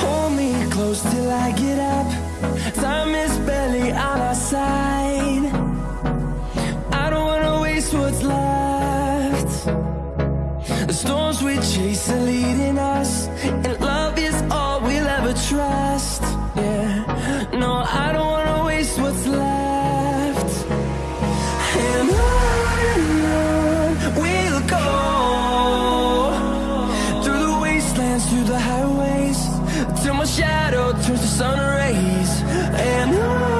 Hold me close till I get up. Time is barely on our side. I don't wanna waste what's left. The storms we chase are leading us, and love through the highways Till my shadow turns to sun rays. And I